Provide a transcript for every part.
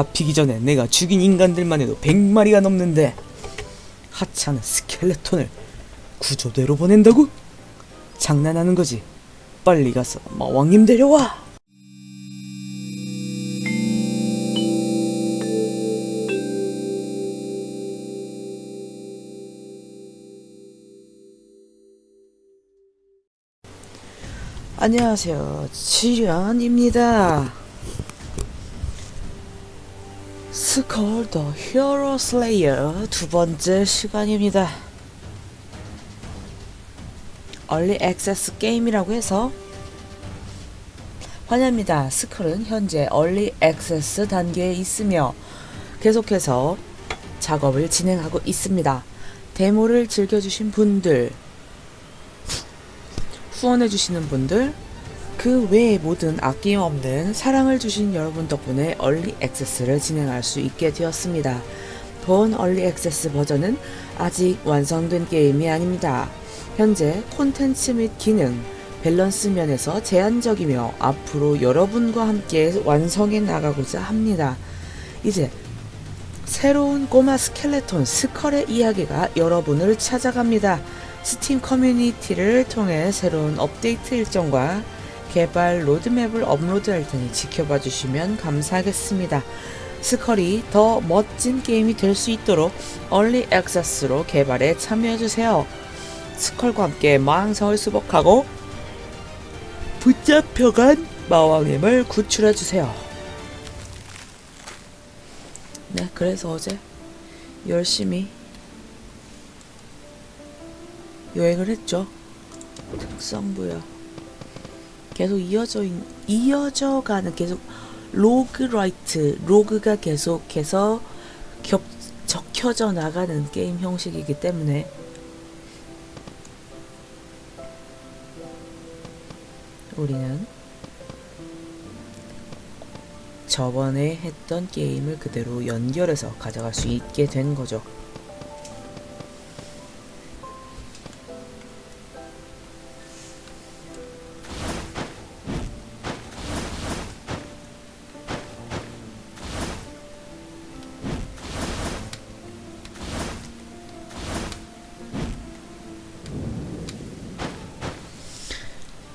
잡히기 전에 내가 죽인 인간들만 해도 100마리가 넘는데 하찮은 스켈레톤을 구조대로 보낸다고? 장난하는 거지. 빨리 가서 마왕님 데려와. 안녕하세요. 지련입니다. 스컬 The Hero Slayer 두 번째 시간입니다. early access 게임이라고 해서 환영합니다. 스컬은 현재 early access 단계에 있으며 계속해서 작업을 진행하고 있습니다. 데모를 즐겨주신 분들 후원해주시는 분들 그 외의 모든 아낌없는 사랑을 주신 여러분 덕분에 early access를 진행할 수 있게 되었습니다. 본 early access 버전은 아직 완성된 게임이 아닙니다. 현재 콘텐츠 및 기능, 밸런스 면에서 제한적이며 앞으로 여러분과 함께 완성해 나가고자 합니다. 이제 새로운 꼬마 스켈레톤 스컬의 이야기가 여러분을 찾아갑니다. 스팀 커뮤니티를 통해 새로운 업데이트 일정과 개발 로드맵을 업로드할 테니 지켜봐 주시면 감사하겠습니다. 스컬이 더 멋진 게임이 될 수 있도록 얼리 액세스로 개발에 참여해 주세요. 스컬과 함께 망상을 수복하고 붙잡혀간 마왕님을 구출해 주세요. 네, 그래서 어제 열심히 여행을 했죠. 특성부여. 계속 이어져 있, 이어져 가는 계속 roguelite 로그가 계속해서 겹 적혀져 나가는 게임 형식이기 때문에 우리는 저번에 했던 게임을 그대로 연결해서 가져갈 수 있게 된 거죠.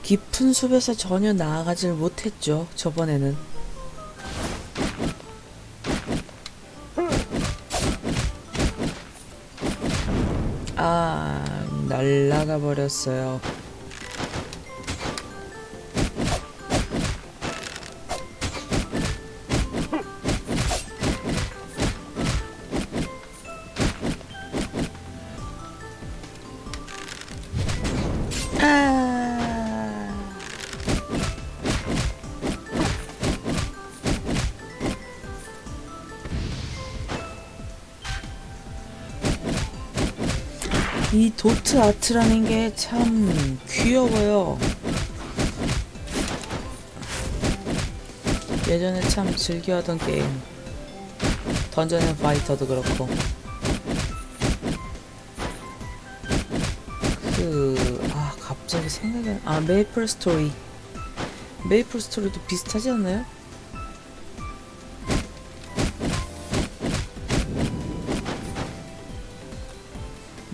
깊은 숲에서 전혀 나아가질 못했죠. 저번에는. 아, 날라가 버렸어요. 이 dot art라는 게 참 귀여워요. 예전에 참 즐겨하던 게임. 던전 앤 파이터도 그렇고. 그, 아, 갑자기 생각이 안, 아, 메이플 스토리. 메이플 스토리도 비슷하지 않나요?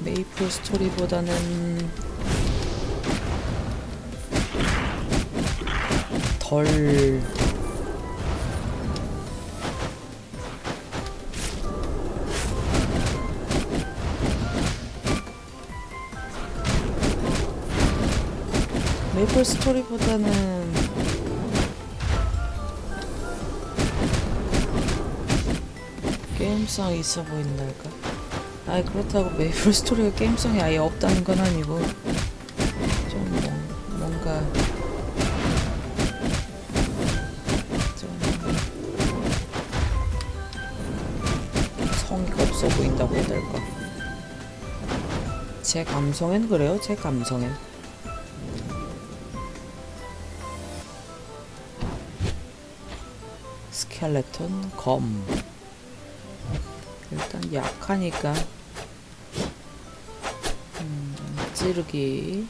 메이플 스토리보다는 덜 메이플 스토리보다는 게임성이 있어 보인달까? 아니 그렇다고 메이플 스토리가 게임성이 아예 없다는 건 아니고 좀 뭐, 뭔가 좀 성의가 없어 보인다고 해야 될까? 제 감성엔 그래요 제 감성엔. 스켈레톤 검. 일단 약하니까 찌르기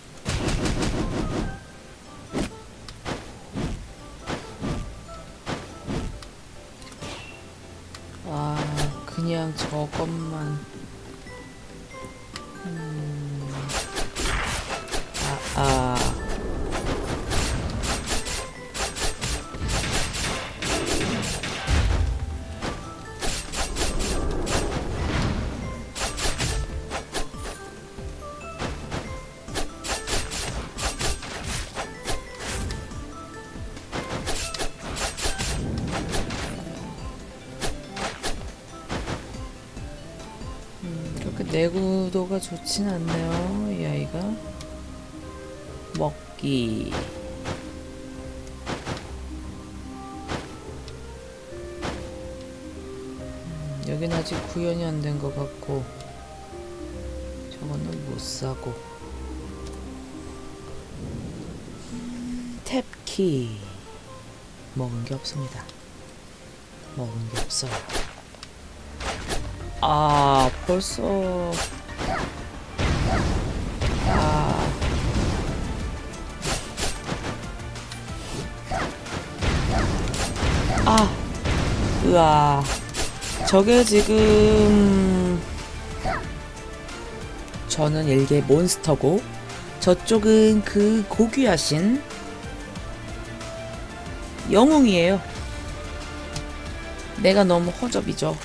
아, 그냥 저것만. 내구도가 좋진 않네요, 이 아이가. 먹기. 음, 여긴 아직 구현이 안 된 것 같고, 저거는 못 사고. 탭키. 먹은 게 없습니다. 먹은 게 없어요. 아, 벌써. 아. 아. 으아. 저게 지금. 저는 일개 몬스터고, 저쪽은 그 고귀하신 영웅이에요. 내가 너무 허접이죠.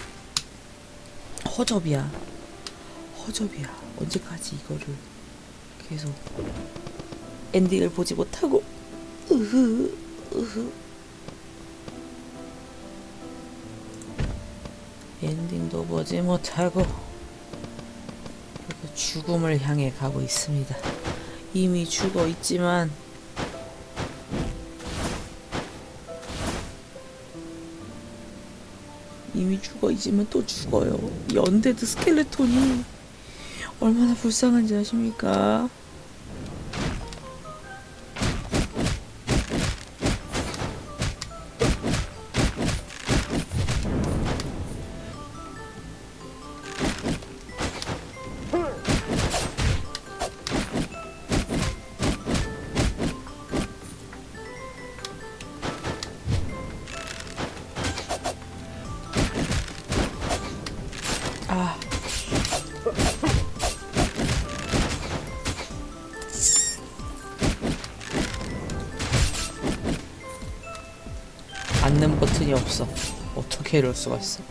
허접이야. 허접이야. 언제까지 이거를 계속 엔딩을 보지 못하고 으흐 으흐 엔딩도 보지 못하고 죽음을 향해 가고 있습니다. 이미 죽어 있지만 이미 죽어 있지만 또 죽어요. 이 언데드 스켈레톤이 얼마나 불쌍한지 아십니까? 앉는 버튼이 없어. 어떻게 이럴 수가 있어?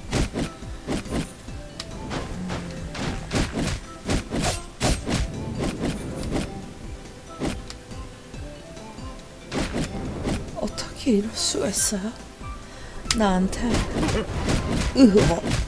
어떻게 이럴 수가 있어요? 나한테 으어.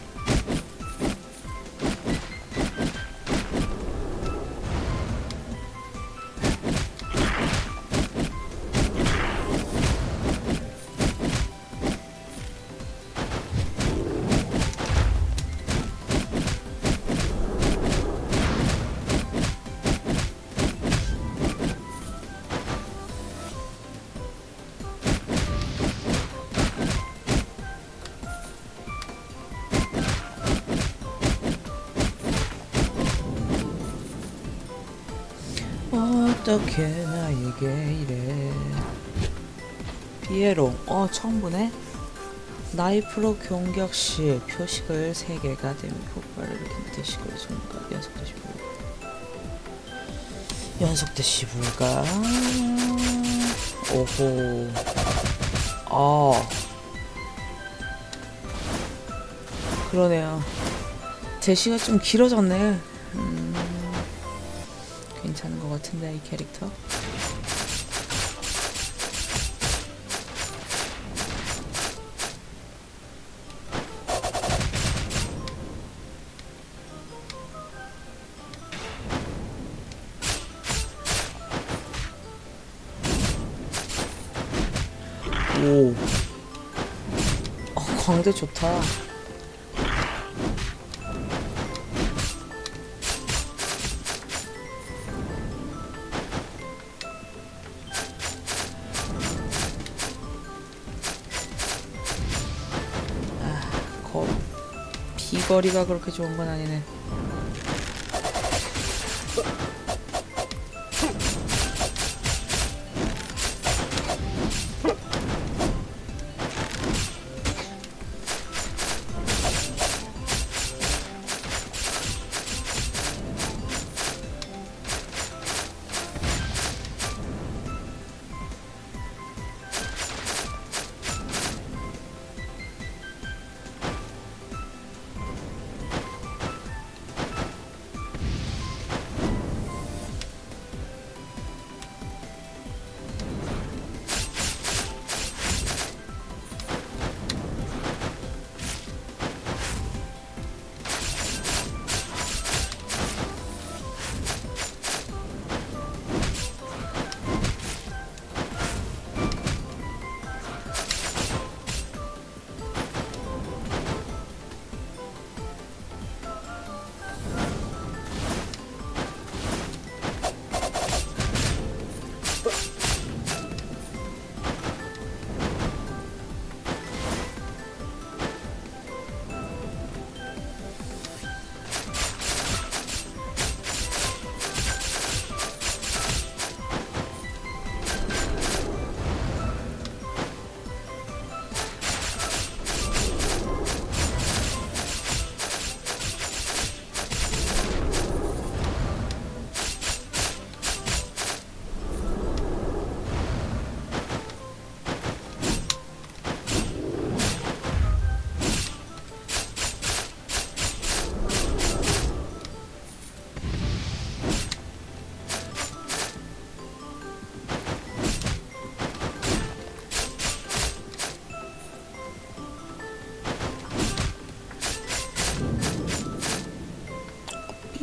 어떻게 나에게 이래? 피에롱 어 처음 보네. 나이프로 공격 시 표식을 3개가 되면 폭발을 일으키는 대시골 손가 연속 대 시 불가 연속 대 시 불가? 오호. 아. 그러네요. 대시가 좀 길어졌네. 음, 괜찮은 것 같은데 이 캐릭터 오. 어, 광대 좋다. 비거리가 그렇게 좋은 건 아니네.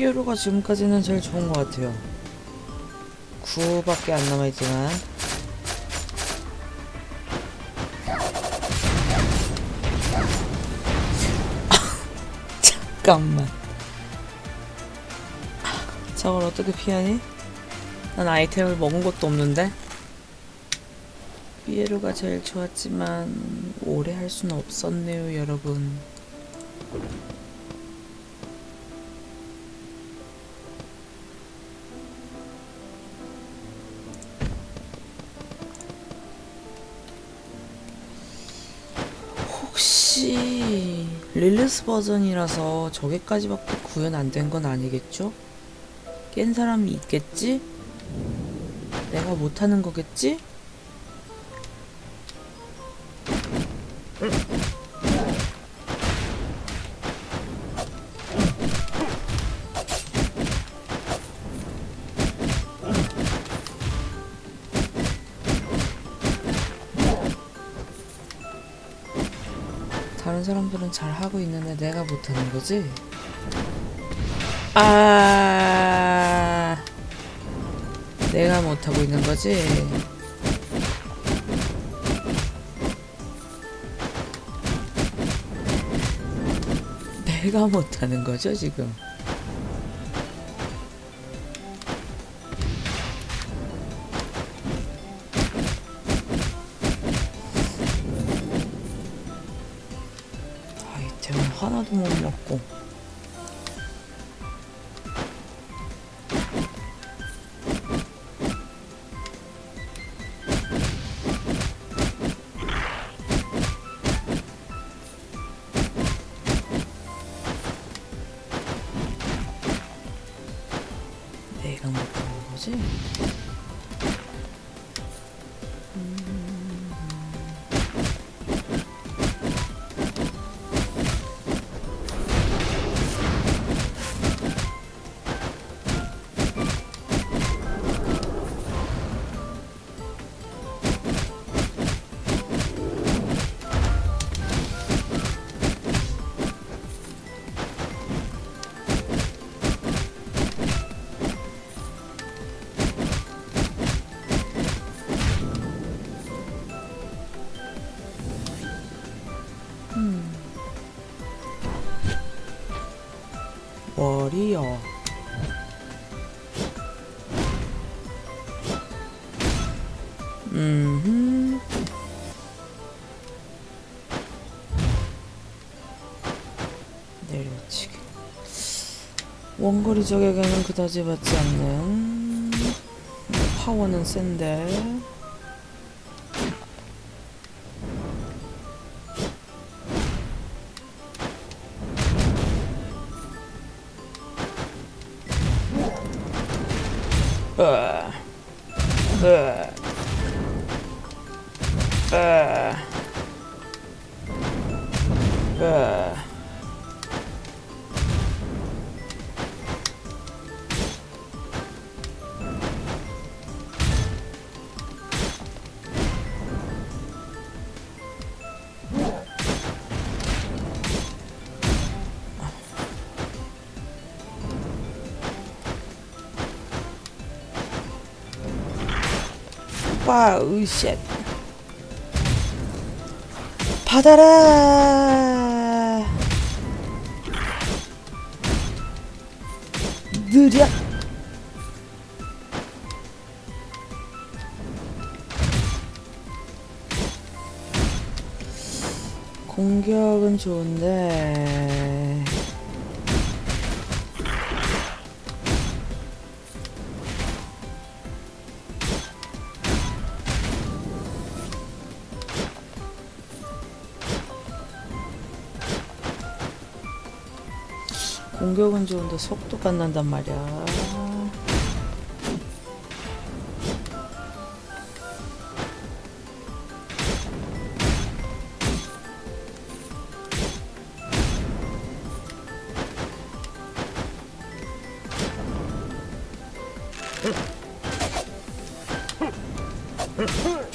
삐에로가 지금까지는 제일 좋은 것 같아요. 9밖에 안 남아있지만. 잠깐만. 저걸 어떻게 피하니? 난 아이템을 먹은 것도 없는데? 삐에로가 제일 좋았지만 오래 할 수는 없었네요 여러분 릴리스 버전이라서 저기까지밖에 구현 안 된 건 아니겠죠? 깬 사람이 있겠지? 내가 못하는 거겠지? 사람들은 잘 하고 있는데 내가 못하는 거지? 아, 내가 못하고 있는 거지? 내가 못하는 거죠, 지금? 워리어 음 내려치기 원거리 적에게는 그다지 받지 않는. 파워는 센데 와, 으쉣. 받아라. 느려. 공격은 좋은데 공격은 좋은데 속도가 안 난단 말이야 Huh?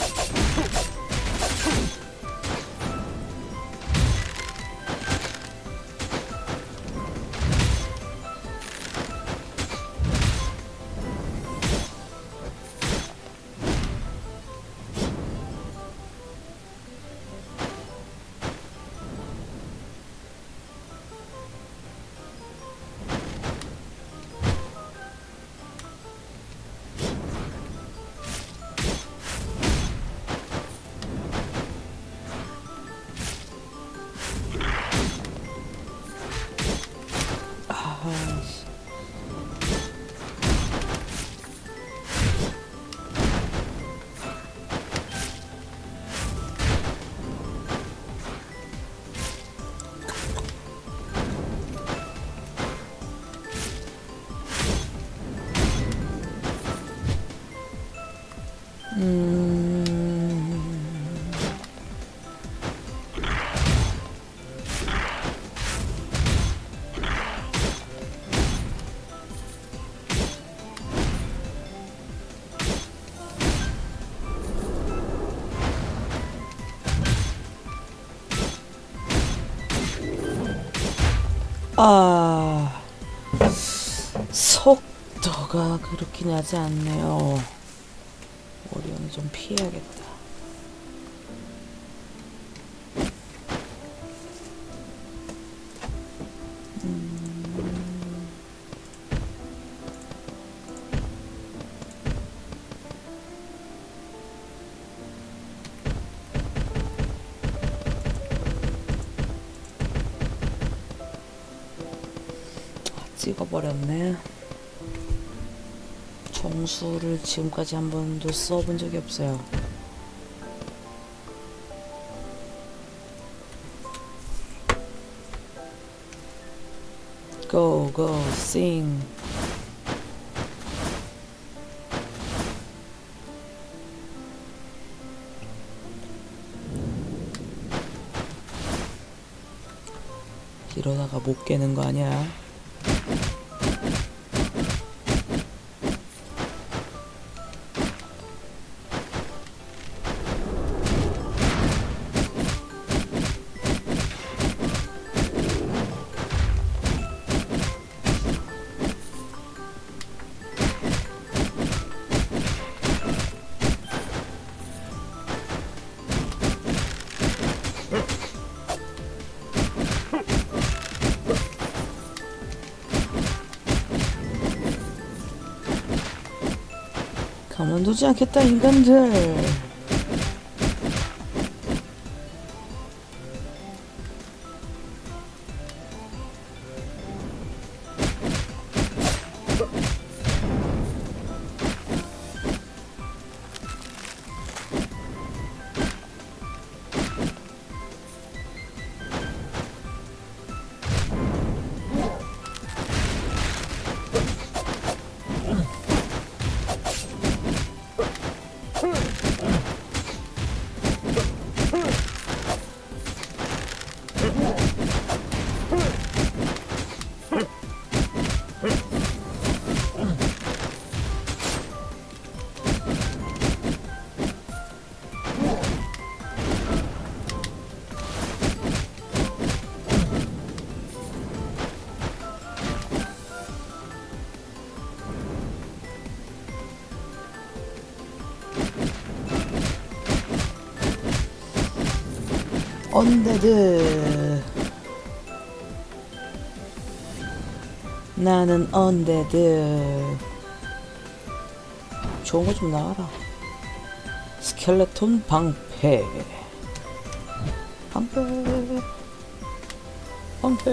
아 속도가 그렇게 나지 않네요. 오리온을 좀 피해야겠다. 버렸네. 정수를 지금까지 한 번도 써본 적이 없어요. Go, go, sing. 이러다가 못 깨는 거 아니야? 가만두지 않겠다 인간들 언데드 나는 언데드 좋은 거 좀 나와라. 스켈레톤 방패. 방패. 방패.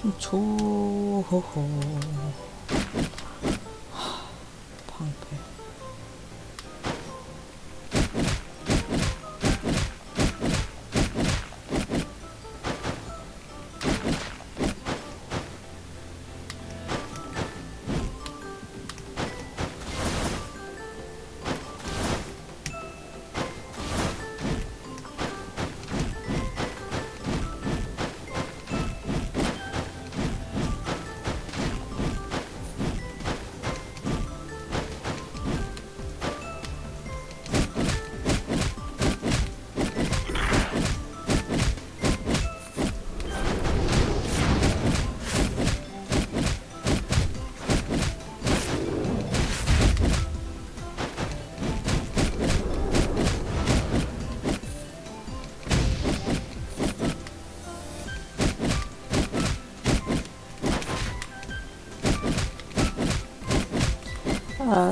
좀 줘. 하,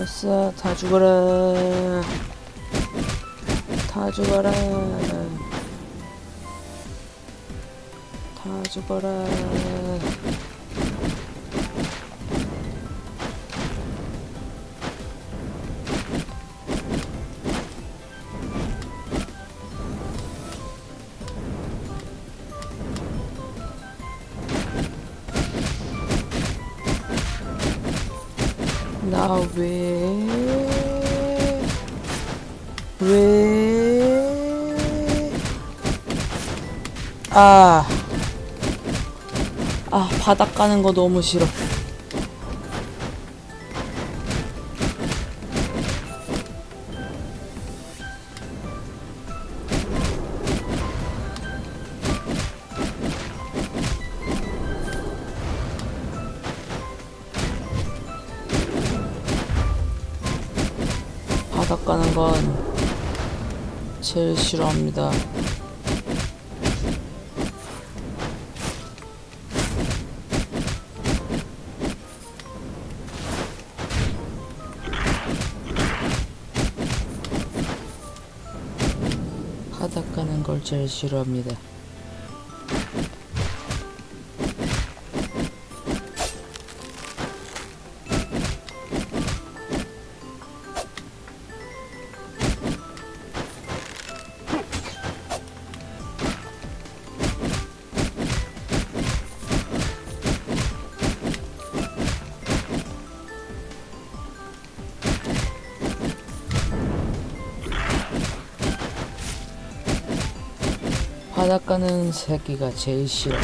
아싸 다 죽어라. 다 죽어라. 다 죽어라 바닥 가는 거 너무 싫어. 바닥 가는 건 제일 싫어합니다. 제일 싫어합니다. 새끼가 제일 싫어.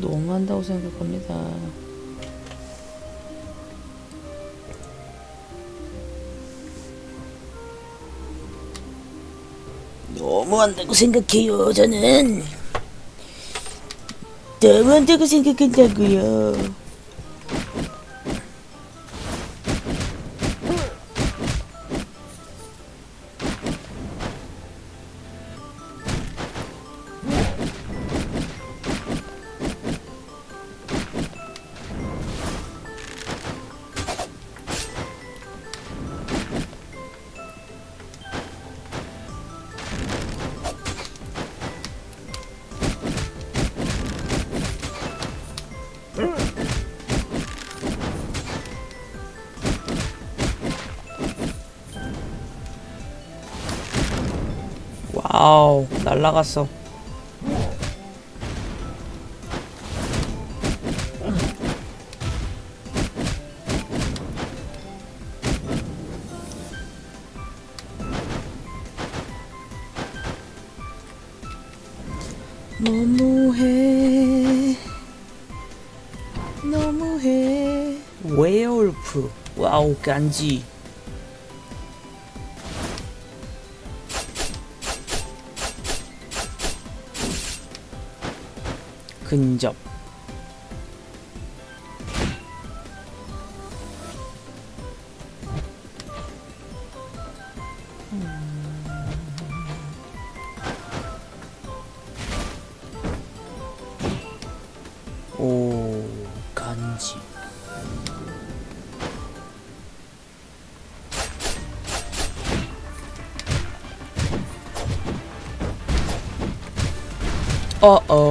너무한다고 생각합니다. 너무한다고 생각해요, 저는. 너무한다고 생각한다고요. 날라갔어. 너무해. 너무해. 웨어울프. 와우, 간지. 근접. 오 간지. 어어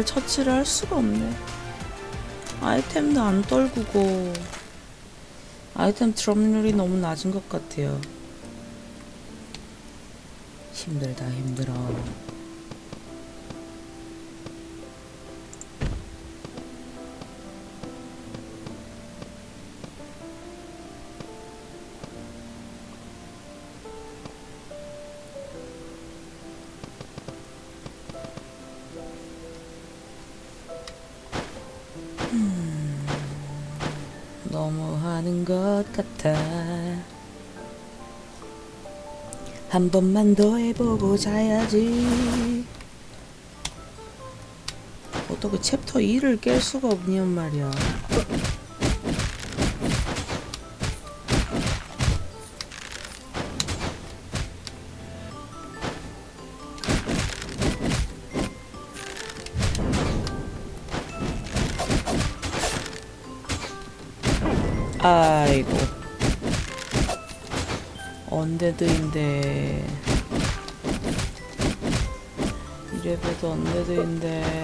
모험가를 처치를 할 수가 없네. 아이템도 안 떨구고 아이템 드롭률이 너무 낮은 것 같아요. 힘들다 힘들어. 한 번만 더 해보고 자야지. 어떻게 챕터 2를 깰 수가 없냔 말이야. 아이고 언데드인데 레전드인데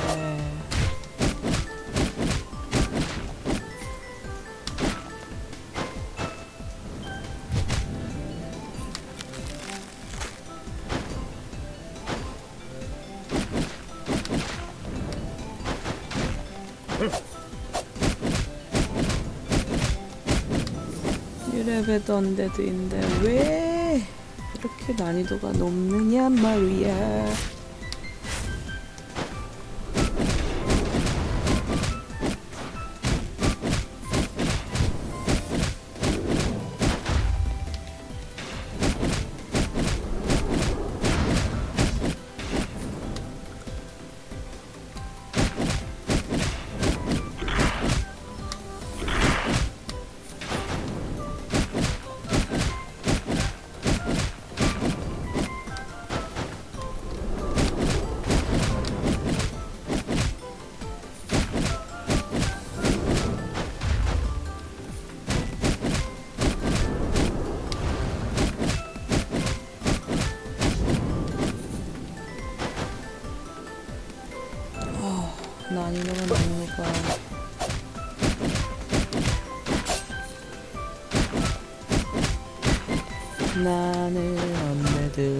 이래봬던 데드인데 왜 이렇게 난이도가 높느냐 말이야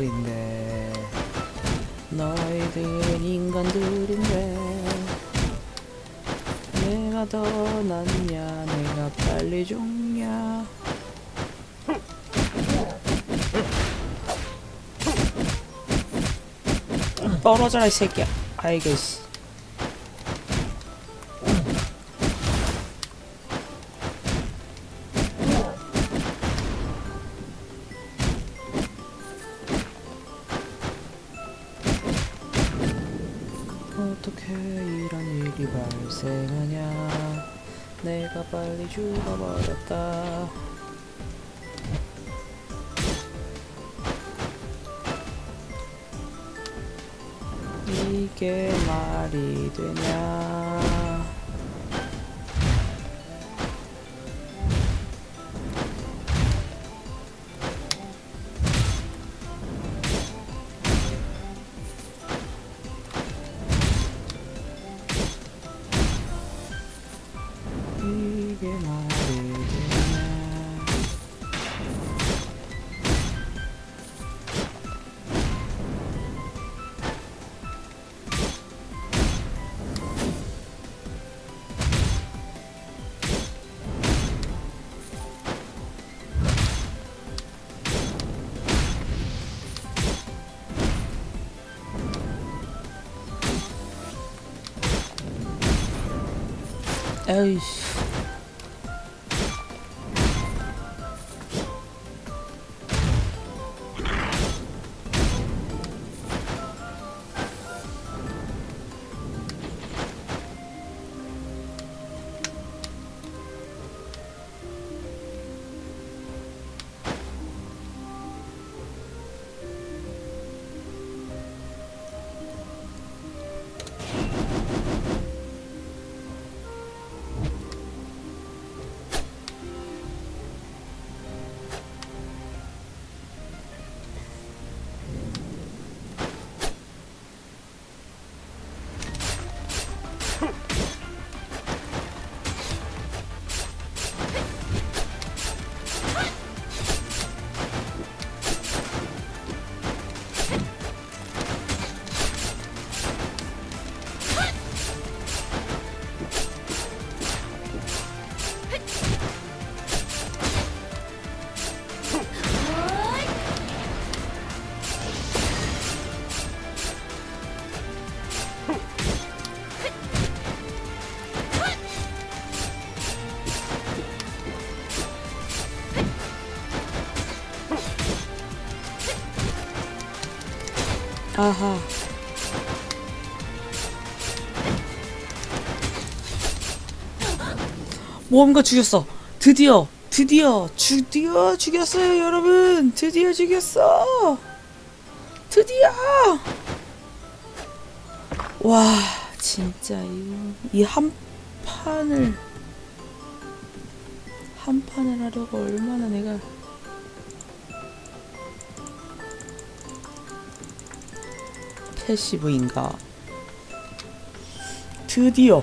언데드인데 너희들은 인간들인데 내가 더 낫냐 내가 빨리 죽냐 떨어져라 이 새끼야 아이고 씨 죽어버렸다. 이게 말이 되냐 에 아하. 모험가 죽였어. 드디어, 드디어, 드디어 죽였어요, 여러분. 드디어 죽였어. 드디어. 와, 진짜 이한 판을 한 판을 하려고 얼마나 내가 패시브인가? 드디어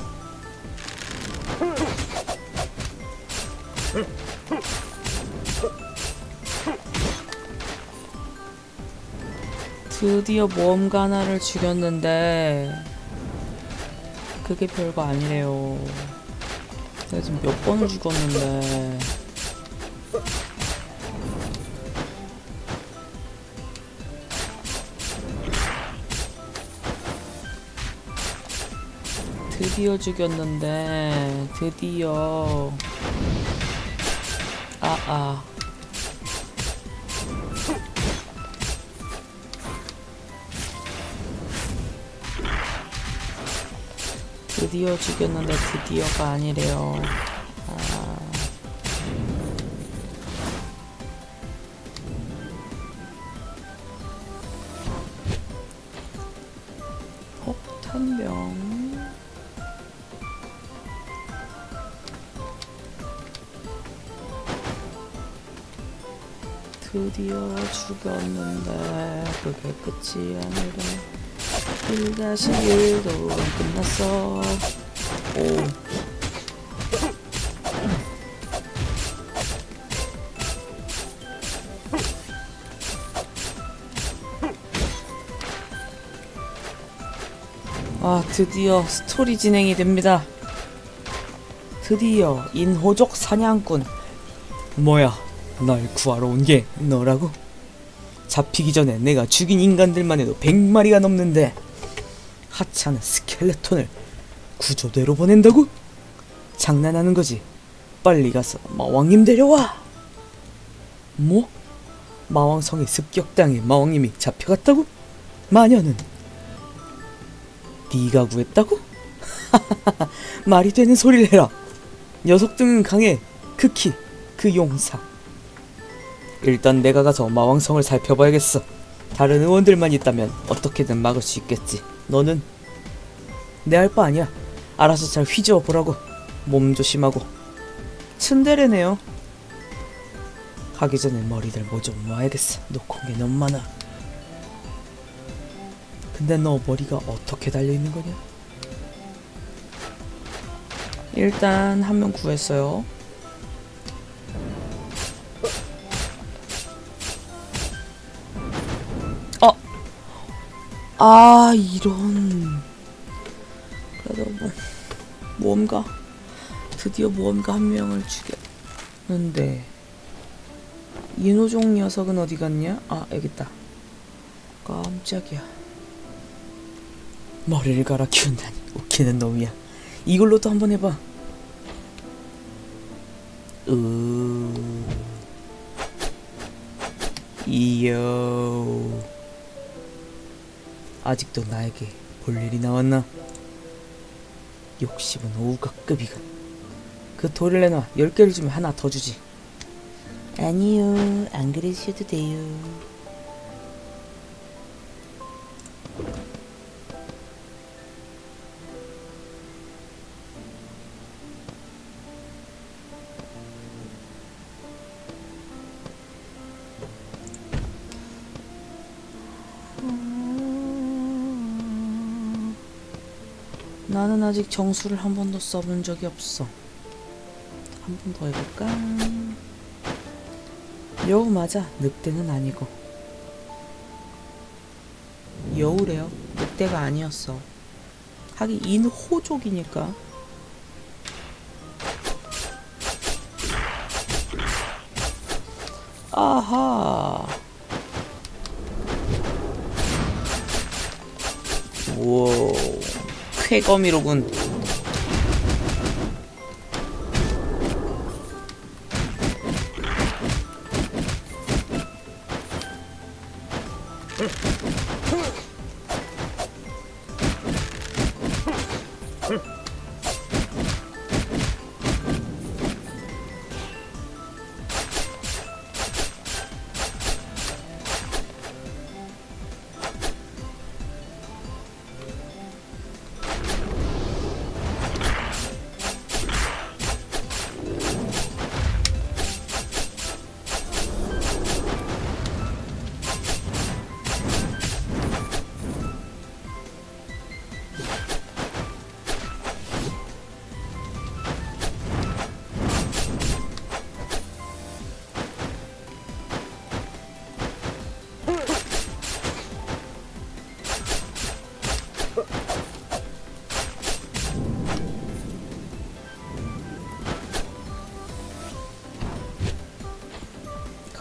드디어 모험가 하나를 죽였는데 그게 별거 아니래요. 내가 지금 몇 번을 죽었는데 드디어 죽였는데 드디어. 아아. 드디어 죽였는데 드디어가 아니래요 드디어 죽였는데 그게 끝이 아니라 1-1도 끝났어 오 아, 드디어 스토리 진행이 됩니다. 드디어 인호족 사냥꾼. 뭐야, 날 구하러 온 게 너라고? 잡히기 전에 내가 죽인 인간들만 해도 100마리가 넘는데 하찮은 스켈레톤을 구조대로 보낸다고? 장난하는 거지. 빨리 가서 마왕님 데려와. 뭐? 마왕성에 습격당해 마왕님이 잡혀갔다고? 마녀는 네가 구했다고? 말이 되는 소리를 해라. 녀석 등은 강해. 극히 그 용사. 일단 내가 가서 마왕성을 살펴봐야겠어. 다른 의원들만 있다면 어떻게든 막을 수 있겠지. 너는 내 할 바 아니야. 알아서 잘 휘저어 보라고. 몸 조심하고. 츤데레네요. 가기 전에 머리들 뭐 좀 모아야겠어. 놓고 온게 너무 많아. 근데 너 머리가 어떻게 달려 있는 거냐? 일단 한 명 구했어요. 아 이런. 그래도 뭐 모험가 드디어 모험가 한 명을 죽였는데 인호종 녀석은 어디 갔냐? 아 여기 있다. 깜짝이야. 머리를 갈아 키운다니 웃기는 놈이야. 이걸로도 한번 해봐. 으. 이요. 아직도 나에게 볼 일이 나왔나? 욕심은 오가급이군. 그 돌을 내놔. 열 개를 주면 하나 더 주지. 아니요, 안 그러셔도 돼요. 나는 아직 정수를 한 번도 써본 적이 없어. 한 번 더 해볼까? 여우 맞아. 늑대는 아니고. 여우래요. 늑대가 아니었어. 하긴 인호족이니까. 아하. 오. 쾌거미로군.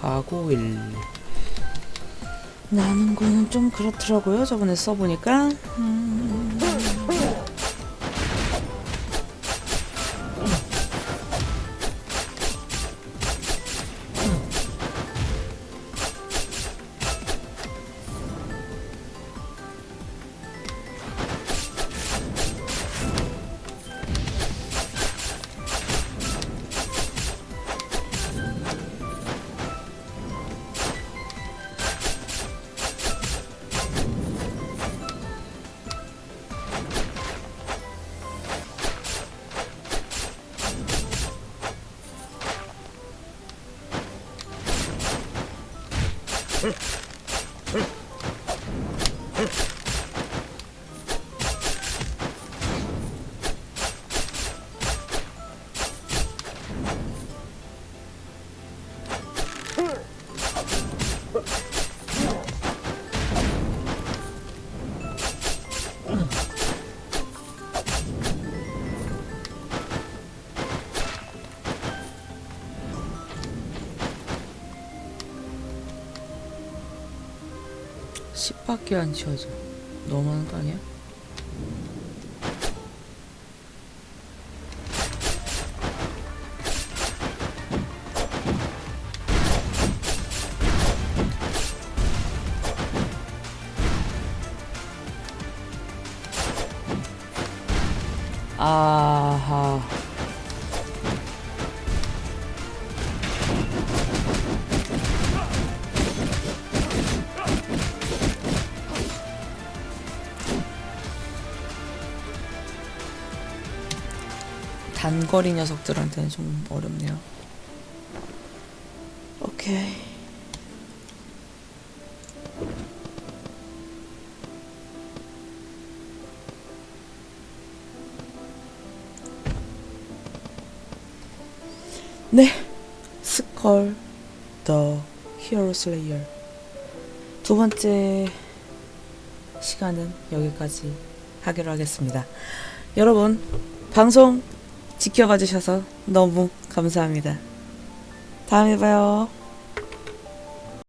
가고일 나는 거는 좀 그렇더라고요 저번에 써보니까 음. 십밖에안 지워져 너무하는 거 아니야? 단거리 녀석들한테는 좀 어렵네요. 오케이. 네. 스컬 더 히어로 슬레이어 두 번째 시간은 여기까지 하기로 하겠습니다. 여러분 방송 지켜봐 주셔서 너무 감사합니다. 다음에 봐요.